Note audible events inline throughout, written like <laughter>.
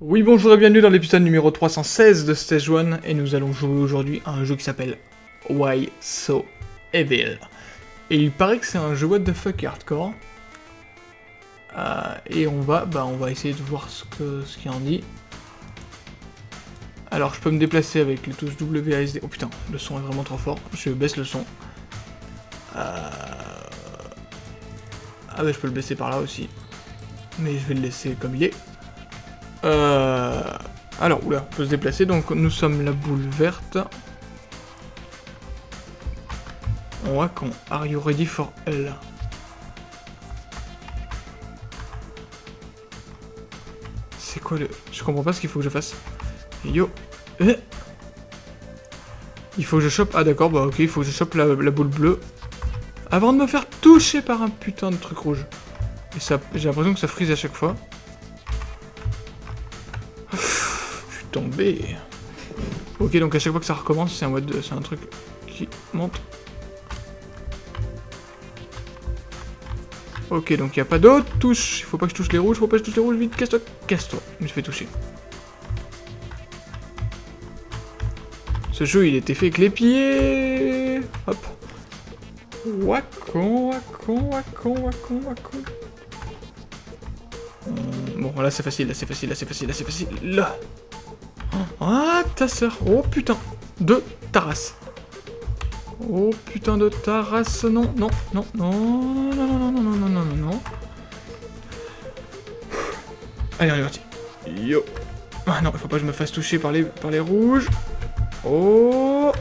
Oui bonjour et bienvenue dans l'épisode numéro 316 de Stage 1 et nous allons jouer aujourd'hui à un jeu qui s'appelle Why So Evil. Et il paraît que c'est un jeu what the fuck hardcore. Euh, et on va, bah on va essayer de voir ce que ce qu'il en dit. Alors je peux me déplacer avec les touches WASD. Oh putain, le son est vraiment trop fort. Je baisse le son. Euh... Ah bah je peux le baisser par là aussi. Mais je vais le laisser comme il est. Euh... Alors, oula, on peut se déplacer. Donc nous sommes la boule verte. On voit qu'on Are you ready for L? C'est quoi le... Je comprends pas ce qu'il faut que je fasse. Yo eh Il faut que je chope... Ah d'accord, bah ok, il faut que je chope la, boule bleue. Avant de me faire toucher par un putain de truc rouge. Et ça... J'ai l'impression que ça frise à chaque fois. Je suis tombé. Ok, donc à chaque fois que ça recommence, c'est un, un truc qui monte. Ok, donc il n'y a pas d'autres touches. Il faut pas que je touche les rouges, faut pas que je touche les rouges. Vite, casse-toi, casse-toi. Je me toucher. Ce jeu, il était fait avec les pieds. Hop. Wacon, wacon, wacon, wacon, wacon. Bon, là c'est facile, là c'est facile, là c'est facile, là c'est facile. Là. Ah, ta soeur. Oh putain. De Taras. Oh putain de ta race, non, non, non, non, non, non, non, non, non, non, non, non. Allez, on est parti. Yo. Ah non, il faut pas que je me fasse toucher par les, par les rouges. Oh.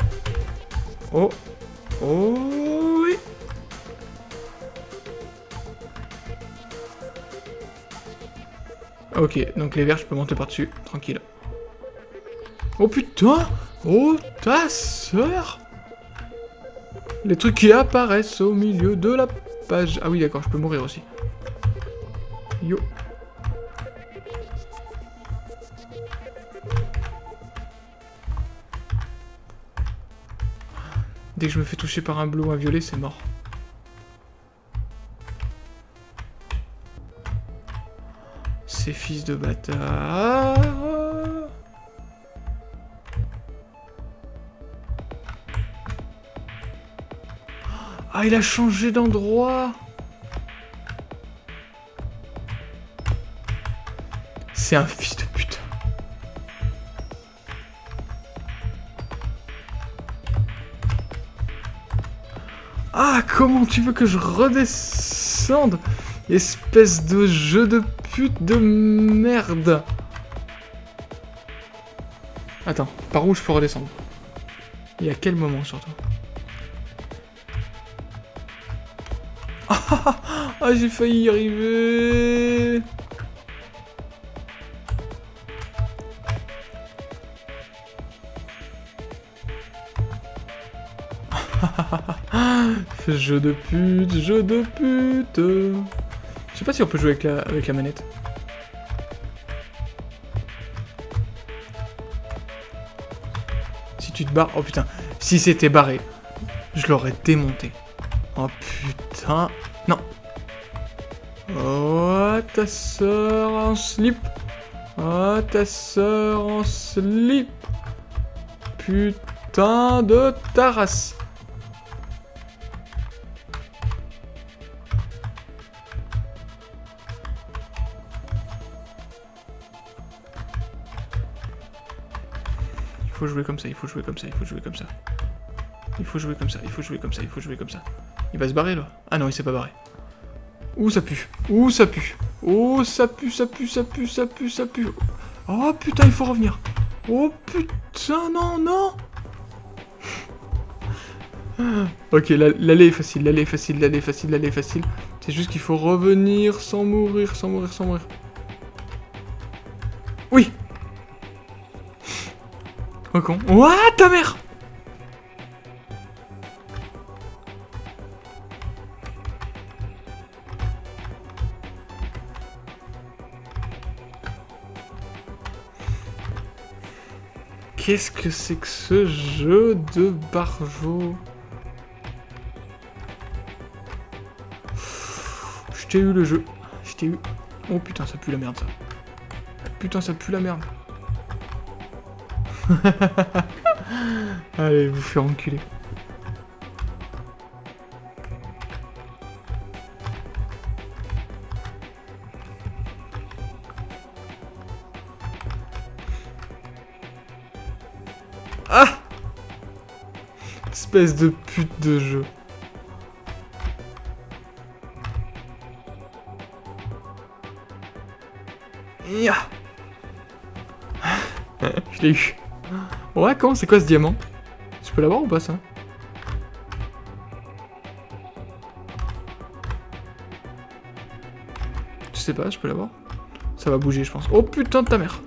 Oh. Oh, oui. Ok, donc les verts, je peux monter par-dessus, tranquille. Oh putain Oh, ta sœur les trucs qui apparaissent au milieu de la page. Ah oui, d'accord, je peux mourir aussi. Yo. Dès que je me fais toucher par un bleu ou un violet, c'est mort. Ces fils de bâtard. Ah, il a changé d'endroit C'est un fils de Ah, comment tu veux que je redescende Espèce de jeu de pute de merde. Attends, par où je peux redescendre? Et à quel moment surtout? <laughs> Ah, j'ai failli y arriver <laughs> Jeu de pute, jeu de pute Je sais pas si on peut jouer avec la, manette. Si tu te barres... Oh putain, si c'était barré, je l'aurais démonté. Oh putain. Non. Oh, ta soeur en slip. Oh, ta soeur en slip. Putain de ta. Faut jouer comme ça, il faut jouer comme ça, il faut jouer comme ça. Il faut jouer comme ça, il faut jouer comme ça, il faut jouer comme ça. Il va se barrer là Ah non, il s'est pas barré. Ouh, ça pue. Ouh, ça pue. Oh, ça pue, ça pue, ça pue, ça pue, ça pue. Oh putain, il faut revenir. Oh putain, non, non. <laughs> ok, l'allée est facile, l'allée est facile, l'allée est facile, l'allée est facile. C'est juste qu'il faut revenir sans mourir, sans mourir, sans mourir. Oh con. What ta mère qu'est-ce que c'est que ce jeu de barjo? Je t'ai eu le jeu. Je t'ai eu. Oh putain, ça pue la merde ça. Putain, ça pue la merde. <laughs> Allez, vous faire enculer. Ah Espèce de pute de jeu. <laughs> Je l'ai eu. Ouais, comment C'est quoi ce diamant? Je peux l'avoir ou pas, ça? Je sais pas, je peux l'avoir? Ça va bouger, je pense. Oh putain de ta mère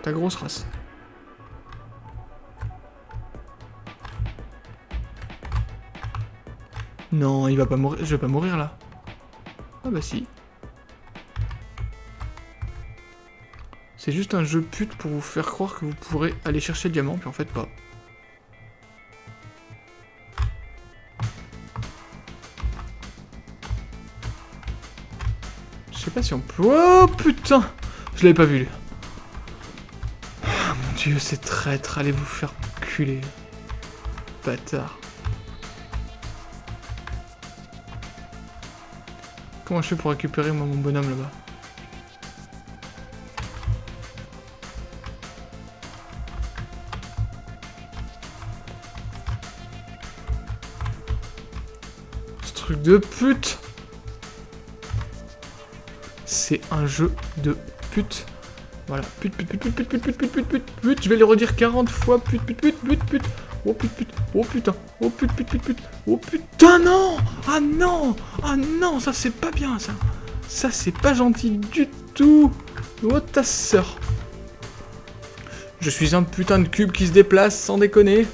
Ta grosse race. Non, il va pas mourir. Je vais pas mourir, là. Ah bah si. C'est juste un jeu pute pour vous faire croire que vous pourrez aller chercher le diamant, puis en fait pas. Je sais pas si on peut... Oh putain Je l'avais pas vu. Oh, mon dieu, c'est traître, allez vous faire culer. Bâtard. Comment je fais pour récupérer moi mon bonhomme là-bas? De pute C'est un jeu de pute. Voilà, pute, pute, pute, pute, pute, pute, pute, pute, pute, pute, je vais le redire 40 fois, pute, pute, pute, pute, pute, oh pute, pute, oh putain, oh pute, pute, pute, pute, oh putain, non Ah non Ah non, ça c'est pas bien, ça Ça c'est pas gentil du tout Oh ta sœur Je suis un putain de cube qui se déplace, sans déconner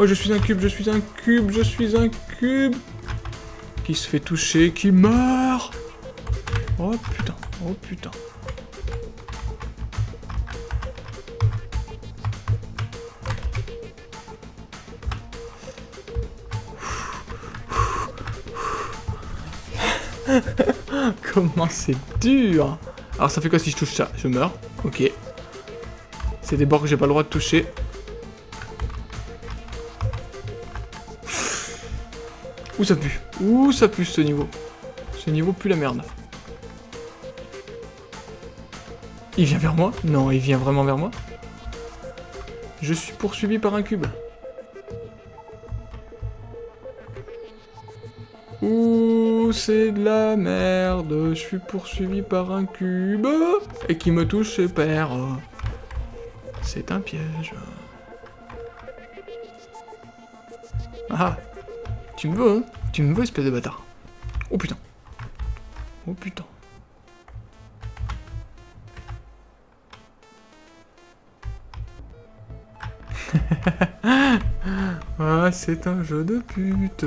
Oh, je suis un cube, je suis un cube, je suis un cube Qui se fait toucher, qui meurt Oh putain, oh putain. <laughs> Comment c'est dur Alors ça fait quoi si je touche ça? Je meurs. Ok. C'est des bords que j'ai pas le droit de toucher. Où ça pue Où ça pue ce niveau Ce niveau pue la merde. Il vient vers moi Non, il vient vraiment vers moi Je suis poursuivi par un cube. Ouh, c'est de la merde. Je suis poursuivi par un cube. Et qui me touche et perd. C'est un piège. Ah tu me veux, hein Tu me veux, espèce de bâtard. Oh putain. Oh putain. <laughs> ah, c'est un jeu de pute.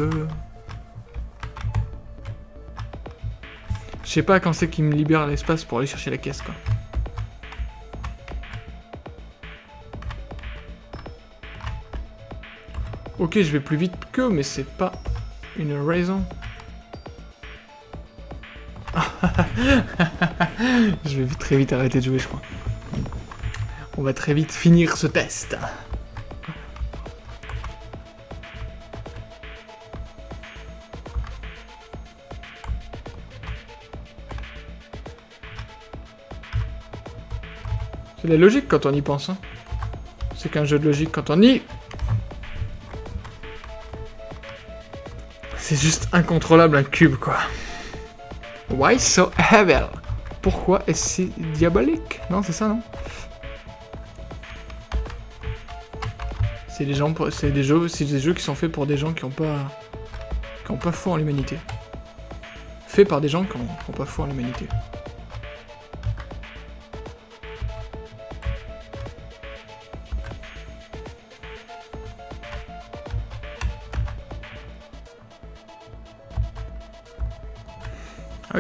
Je sais pas quand c'est qu'il me libère l'espace pour aller chercher la caisse, quoi. Ok, je vais plus vite que, mais c'est pas une raison. <laughs> je vais très vite arrêter de jouer, je crois. On va très vite finir ce test. C'est la logique quand on y pense. Hein. C'est qu'un jeu de logique quand on y C'est juste incontrôlable un cube, quoi. Why so evil? Pourquoi est-ce si diabolique? Non, c'est ça, non? C'est des gens, des jeux, c'est des jeux qui sont faits pour des gens qui ont pas, qui ont pas foi en l'humanité. Faits par des gens qui ont pas foi en l'humanité.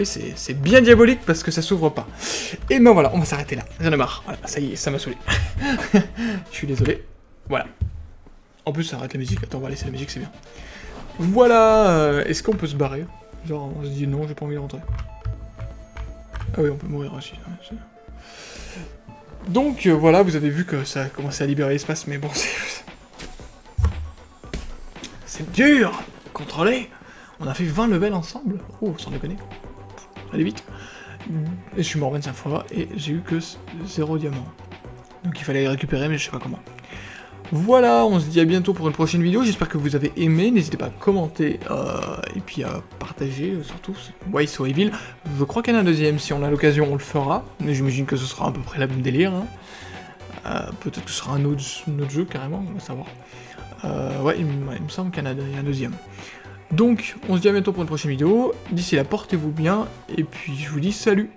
Oui, c'est bien diabolique parce que ça s'ouvre pas. Et ben voilà, on va s'arrêter là. J'en ai marre. Voilà, ça y est, ça m'a saoulé. <laughs> Je suis désolé. Voilà. En plus, ça arrête la musique. Attends, on va laisser la musique, c'est bien. Voilà euh, Est-ce qu'on peut se barrer? Genre, on se dit non, j'ai pas envie de rentrer. Ah oui, on peut mourir aussi. Donc, euh, voilà, vous avez vu que ça a commencé à libérer l'espace, mais bon, <laughs> c'est... C'est dur Contrôler On a fait 20 levels ensemble Oh, sans déconner. Allez vite. Et je suis mort 25 fois, et j'ai eu que 0 diamant. Donc il fallait les récupérer, mais je sais pas comment. Voilà, on se dit à bientôt pour une prochaine vidéo, j'espère que vous avez aimé, n'hésitez pas à commenter, euh, et puis à partager, euh, surtout, ouais, so Evil, je crois qu'il y en a un deuxième, si on a l'occasion on le fera, mais j'imagine que ce sera à peu près la même délire, hein. euh, peut-être que ce sera un autre, jeu carrément, on va savoir. ouais, il, me semble qu'il y en a un deuxième. Donc, on se dit à bientôt pour une prochaine vidéo, d'ici là, portez-vous bien, et puis je vous dis salut